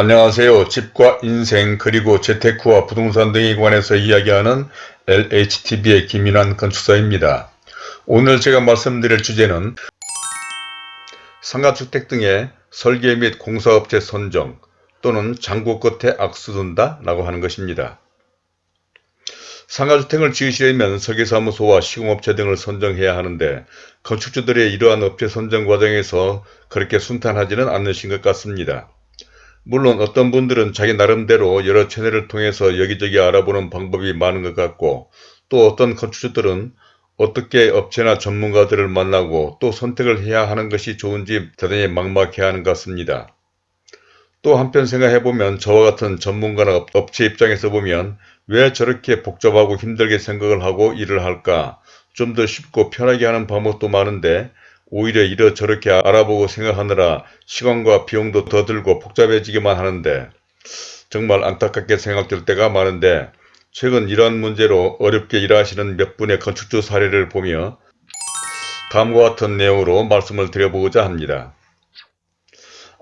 안녕하세요. 집과 인생 그리고 재테크와 부동산 등에 관해서 이야기하는 LHTV의 김인환 건축사입니다. 오늘 제가 말씀드릴 주제는 상가주택 등의 설계 및 공사업체 선정 또는 장고 끝에 악수 둔다 라고 하는 것입니다. 상가주택을 지으시려면 설계사무소와 시공업체 등을 선정해야 하는데 건축주들의 이러한 업체 선정 과정에서 그렇게 순탄하지는 않으신 것 같습니다. 물론 어떤 분들은 자기 나름대로 여러 채널을 통해서 여기저기 알아보는 방법이 많은 것 같고 또 어떤 건축주들은 어떻게 업체나 전문가들을 만나고 또 선택을 해야 하는 것이 좋은지 대단히 막막해 하는 것 같습니다. 또 한편 생각해보면 저와 같은 전문가나 업체 입장에서 보면 왜 저렇게 복잡하고 힘들게 생각을 하고 일을 할까 좀 더 쉽고 편하게 하는 방법도 많은데 오히려 이러 저렇게 알아보고 생각하느라 시간과 비용도 더 들고 복잡해지기만 하는데 정말 안타깝게 생각될 때가 많은데 최근 이러한 문제로 어렵게 일하시는 몇 분의 건축주 사례를 보며 다음과 같은 내용으로 말씀을 드려보고자 합니다.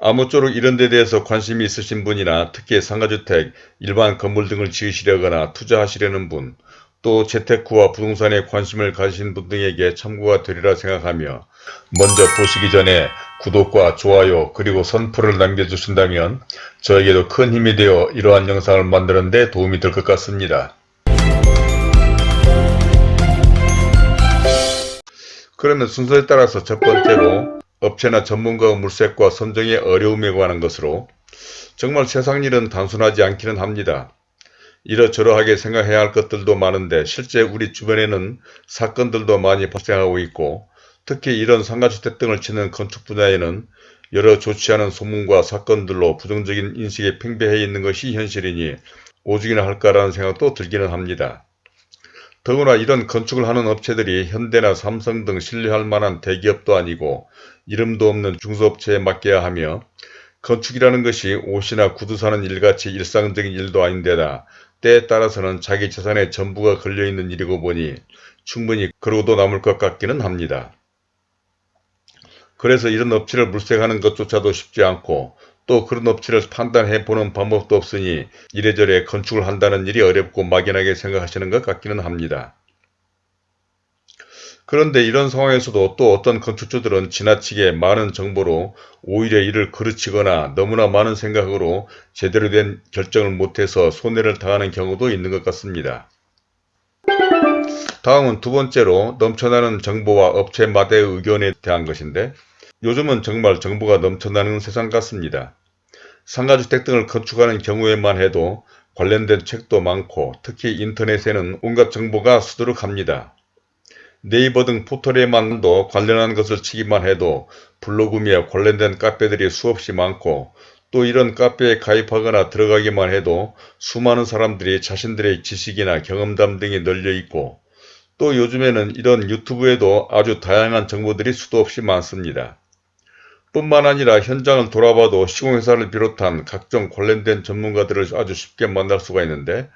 아무쪼록 이런 데 대해서 관심이 있으신 분이나 특히 상가주택, 일반 건물 등을 지으시려거나 투자하시려는 분, 또 재테크와 부동산에 관심을 가지신 분 등에게 참고가 되리라 생각하며 먼저 보시기 전에 구독과 좋아요 그리고 선풀을 남겨주신다면 저에게도 큰 힘이 되어 이러한 영상을 만드는 데 도움이 될 것 같습니다. 그러면 순서에 따라서 첫 번째로 업체나 전문가의 물색과 선정의 어려움에 관한 것으로 정말 세상 일은 단순하지 않기는 합니다. 이러저러하게 생각해야 할 것들도 많은데 실제 우리 주변에는 사건들도 많이 발생하고 있고 특히 이런 상가주택 등을 짓는 건축 분야에는 여러 좋지 않은 소문과 사건들로 부정적인 인식에 팽배해 있는 것이 현실이니 오죽이나 할까라는 생각도 들기는 합니다. 더구나 이런 건축을 하는 업체들이 현대나 삼성 등 신뢰할 만한 대기업도 아니고 이름도 없는 중소업체에 맡겨야 하며 건축이라는 것이 옷이나 구두 사는 일같이 일상적인 일도 아닌데다 때에 따라서는 자기 재산의 전부가 걸려있는 일이고 보니 충분히 그러고도 남을 것 같기는 합니다. 그래서 이런 업체를 물색하는 것조차도 쉽지 않고 또 그런 업체를 판단해 보는 방법도 없으니 이래저래 건축을 한다는 일이 어렵고 막연하게 생각하시는 것 같기는 합니다. 그런데 이런 상황에서도 또 어떤 건축주들은 지나치게 많은 정보로 오히려 이를 그르치거나 너무나 많은 생각으로 제대로 된 결정을 못해서 손해를 당하는 경우도 있는 것 같습니다. 다음은 두 번째로 넘쳐나는 정보와 업체마다의 의견에 대한 것인데 요즘은 정말 정보가 넘쳐나는 세상 같습니다. 상가주택 등을 건축하는 경우에만 해도 관련된 책도 많고 특히 인터넷에는 온갖 정보가 수두룩합니다. 네이버 등 포털에만도 관련한 것을 치기만 해도 블로그며 관련된 카페들이 수없이 많고 또 이런 카페에 가입하거나 들어가기만 해도 수많은 사람들이 자신들의 지식이나 경험담 등이 널려 있고 또 요즘에는 이런 유튜브에도 아주 다양한 정보들이 수도 없이 많습니다. 뿐만 아니라 현장을 돌아봐도 시공회사를 비롯한 각종 관련된 전문가들을 아주 쉽게 만날 수가 있는데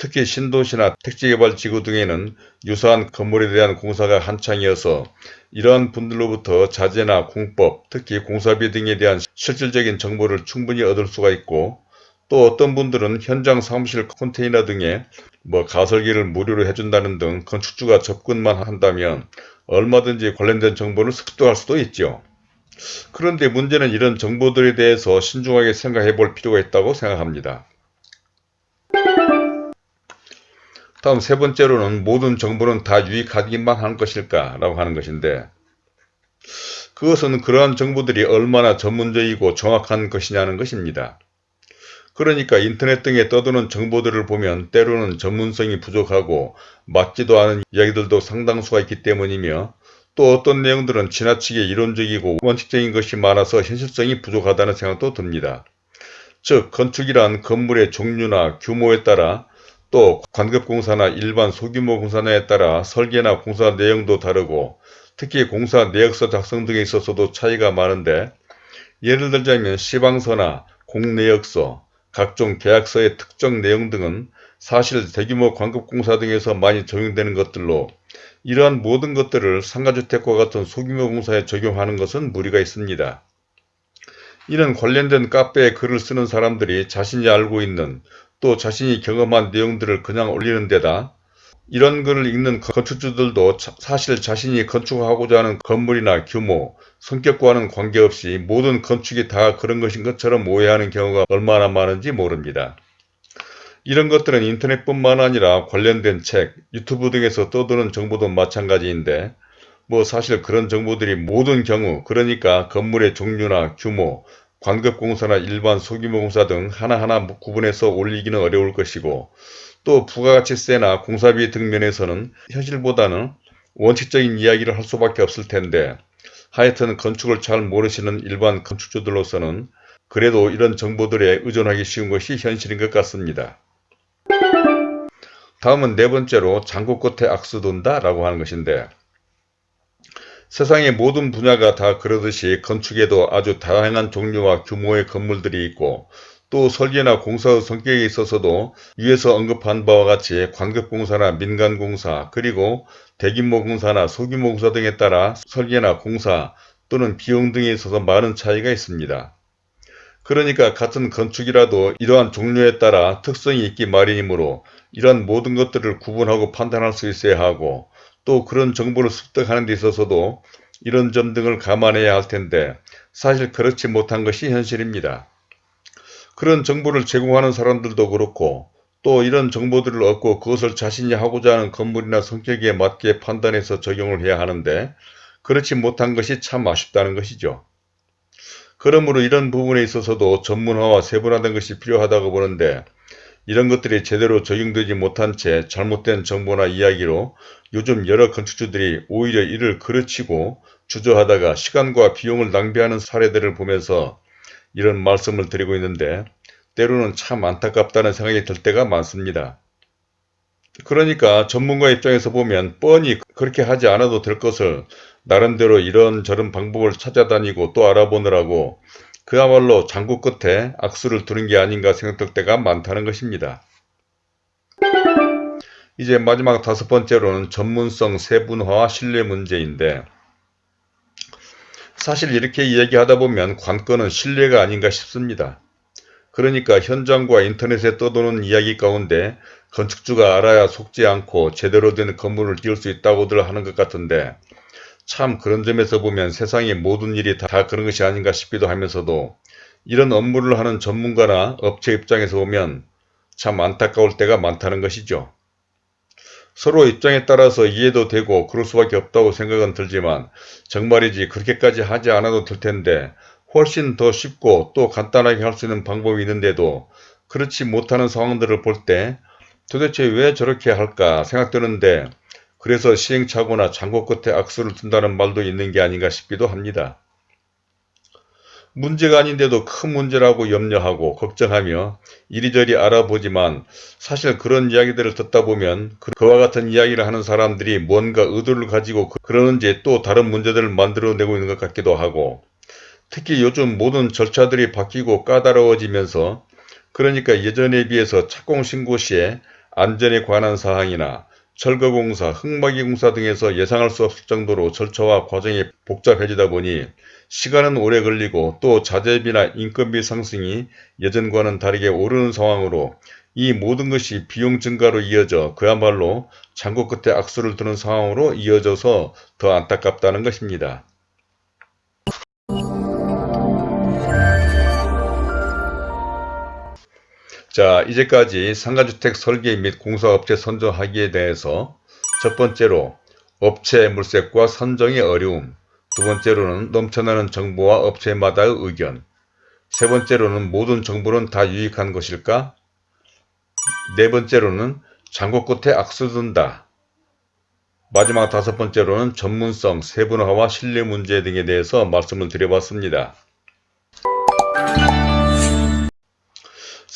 특히 신도시나 택지개발지구 등에는 유사한 건물에 대한 공사가 한창이어서 이러한 분들로부터 자재나 공법, 특히 공사비 등에 대한 실질적인 정보를 충분히 얻을 수가 있고 또 어떤 분들은 현장 사무실 컨테이너 등에 뭐 가설기를 무료로 해준다는 등 건축주가 접근만 한다면 얼마든지 관련된 정보를 습득할 수도 있죠. 그런데 문제는 이런 정보들에 대해서 신중하게 생각해 볼 필요가 있다고 생각합니다. 다음 세 번째로는 모든 정보는 다 유익하기만 한 것일까 라고 하는 것인데 그것은 그러한 정보들이 얼마나 전문적이고 정확한 것이냐는 것입니다. 그러니까 인터넷 등에 떠도는 정보들을 보면 때로는 전문성이 부족하고 맞지도 않은 이야기들도 상당수가 있기 때문이며 또 어떤 내용들은 지나치게 이론적이고 원칙적인 것이 많아서 현실성이 부족하다는 생각도 듭니다. 즉 건축이란 건물의 종류나 규모에 따라 또 관급공사나 일반 소규모 공사냐에 따라 설계나 공사 내용도 다르고 특히 공사 내역서 작성 등에 있어서도 차이가 많은데 예를 들자면 시방서나 공내역서, 각종 계약서의 특정 내용 등은 사실 대규모 관급공사 등에서 많이 적용되는 것들로 이러한 모든 것들을 상가주택과 같은 소규모 공사에 적용하는 것은 무리가 있습니다. 이는 관련된 카페에 글을 쓰는 사람들이 자신이 알고 있는 또 자신이 경험한 내용들을 그냥 올리는 데다 이런 글을 읽는 건축주들도 사실 자신이 건축하고자 하는 건물이나 규모, 성격과는 관계없이 모든 건축이 다 그런 것인 것처럼 오해하는 경우가 얼마나 많은지 모릅니다. 이런 것들은 인터넷뿐만 아니라 관련된 책, 유튜브 등에서 떠도는 정보도 마찬가지인데 뭐 사실 그런 정보들이 모든 경우 그러니까 건물의 종류나 규모, 관급공사나 일반 소규모 공사 등 하나하나 구분해서 올리기는 어려울 것이고 또 부가가치세나 공사비 등 면에서는 현실보다는 원칙적인 이야기를 할 수밖에 없을 텐데 하여튼 건축을 잘 모르시는 일반 건축주들로서는 그래도 이런 정보들에 의존하기 쉬운 것이 현실인 것 같습니다. 다음은 네 번째로 장구 끝에 악수 둔다 라고 하는 것인데 세상의 모든 분야가 다 그러듯이 건축에도 아주 다양한 종류와 규모의 건물들이 있고 또 설계나 공사의 성격에 있어서도 위에서 언급한 바와 같이 관급공사나 민간공사 그리고 대규모 공사나 소규모 공사 등에 따라 설계나 공사 또는 비용 등에 있어서 많은 차이가 있습니다. 그러니까 같은 건축이라도 이러한 종류에 따라 특성이 있기 마련이므로 이러한 모든 것들을 구분하고 판단할 수 있어야 하고 또 그런 정보를 습득하는 데 있어서도 이런 점 등을 감안해야 할 텐데 사실 그렇지 못한 것이 현실입니다. 그런 정보를 제공하는 사람들도 그렇고 또 이런 정보들을 얻고 그것을 자신이 하고자 하는 건물이나 성격에 맞게 판단해서 적용을 해야 하는데 그렇지 못한 것이 참 아쉽다는 것이죠. 그러므로 이런 부분에 있어서도 전문화와 세분화된 것이 필요하다고 보는데 이런 것들이 제대로 적용되지 못한 채 잘못된 정보나 이야기로 요즘 여러 건축주들이 오히려 이를 그르치고 주저하다가 시간과 비용을 낭비하는 사례들을 보면서 이런 말씀을 드리고 있는데 때로는 참 안타깝다는 생각이 들 때가 많습니다. 그러니까 전문가 입장에서 보면 뻔히 그렇게 하지 않아도 될 것을 나름대로 이런저런 방법을 찾아다니고 또 알아보느라고 그야말로 장구 끝에 악수를 두는 게 아닌가 생각될 때가 많다는 것입니다. 이제 마지막 다섯 번째로는 전문성 세분화와 신뢰 문제인데 사실 이렇게 이야기하다 보면 관건은 신뢰가 아닌가 싶습니다. 그러니까 현장과 인터넷에 떠도는 이야기 가운데 건축주가 알아야 속지 않고 제대로 된 건물을 지을 수 있다고들 하는 것 같은데 참 그런 점에서 보면 세상의 모든 일이 다 그런 것이 아닌가 싶기도 하면서도 이런 업무를 하는 전문가나 업체 입장에서 보면 참 안타까울 때가 많다는 것이죠. 서로 입장에 따라서 이해도 되고 그럴 수밖에 없다고 생각은 들지만 정말이지 그렇게까지 하지 않아도 될 텐데 훨씬 더 쉽고 또 간단하게 할 수 있는 방법이 있는데도 그렇지 못하는 상황들을 볼 때 도대체 왜 저렇게 할까 생각되는데 그래서 시행착오나 장고 끝에 악수를 둔다는 말도 있는 게 아닌가 싶기도 합니다. 문제가 아닌데도 큰 문제라고 염려하고 걱정하며 이리저리 알아보지만 사실 그런 이야기들을 듣다 보면 그, 그와 같은 이야기를 하는 사람들이 뭔가 의도를 가지고 그, 그러는지 또 다른 문제들을 만들어내고 있는 것 같기도 하고 특히 요즘 모든 절차들이 바뀌고 까다로워지면서 그러니까 예전에 비해서 착공 신고 시에 안전에 관한 사항이나 철거공사, 흙막이공사 등에서 예상할 수 없을 정도로 절차와 과정이 복잡해지다 보니 시간은 오래 걸리고 또 자재비나 인건비 상승이 예전과는 다르게 오르는 상황으로 이 모든 것이 비용 증가로 이어져 그야말로 장고 끝에 악수를 두는 상황으로 이어져서 더 안타깝다는 것입니다. 자 이제까지 상가주택 설계 및 공사업체 선정하기에 대해서 첫 번째로 업체 물색과 선정의 어려움 두 번째로는 넘쳐나는 정보와 업체마다의 의견 세 번째로는 모든 정보는 다 유익한 것일까 네 번째로는 장고 끝에 악수 둔다 마지막 다섯 번째로는 전문성, 세분화와 신뢰 문제 등에 대해서 말씀을 드려봤습니다.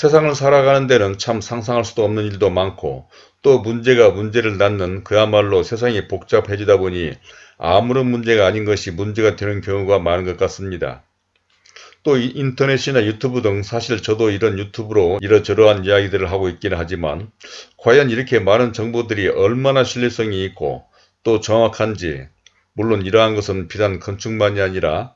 세상을 살아가는 데는 참 상상할 수도 없는 일도 많고 또 문제가 문제를 낳는 그야말로 세상이 복잡해지다 보니 아무런 문제가 아닌 것이 문제가 되는 경우가 많은 것 같습니다. 또 인터넷이나 유튜브 등 사실 저도 이런 유튜브로 이러저러한 이야기들을 하고 있기는 하지만 과연 이렇게 많은 정보들이 얼마나 신뢰성이 있고 또 정확한지 물론 이러한 것은 비단 건축만이 아니라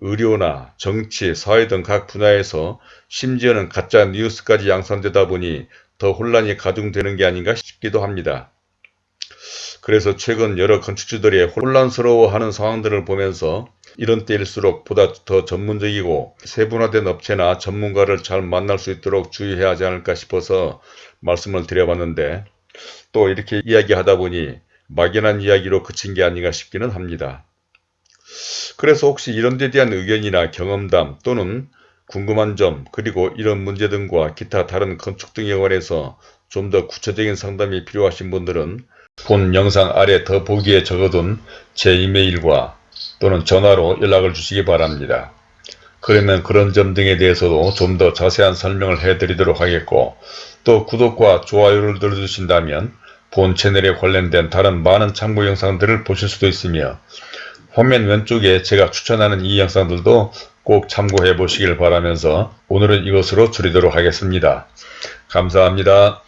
의료나 정치, 사회 등 각 분야에서 심지어는 가짜 뉴스까지 양산되다 보니 더 혼란이 가중되는 게 아닌가 싶기도 합니다. 그래서 최근 여러 건축주들이 혼란스러워하는 상황들을 보면서 이런 때일수록 보다 더 전문적이고 세분화된 업체나 전문가를 잘 만날 수 있도록 주의해야 하지 않을까 싶어서 말씀을 드려봤는데 또 이렇게 이야기하다 보니 막연한 이야기로 그친 게 아닌가 싶기는 합니다. 그래서 혹시 이런 데 대한 의견이나 경험담 또는 궁금한 점 그리고 이런 문제 등과 기타 다른 건축 등에 관해서 좀 더 구체적인 상담이 필요하신 분들은 본 영상 아래 더 보기에 적어둔 제 이메일과 또는 전화로 연락을 주시기 바랍니다. 그러면 그런 점 등에 대해서도 좀 더 자세한 설명을 해드리도록 하겠고 또 구독과 좋아요를 눌러주신다면 본 채널에 관련된 다른 많은 참고 영상들을 보실 수도 있으며 화면 왼쪽에 제가 추천하는 이 영상들도 꼭 참고해 보시길 바라면서 오늘은 이것으로 줄이도록 하겠습니다. 감사합니다.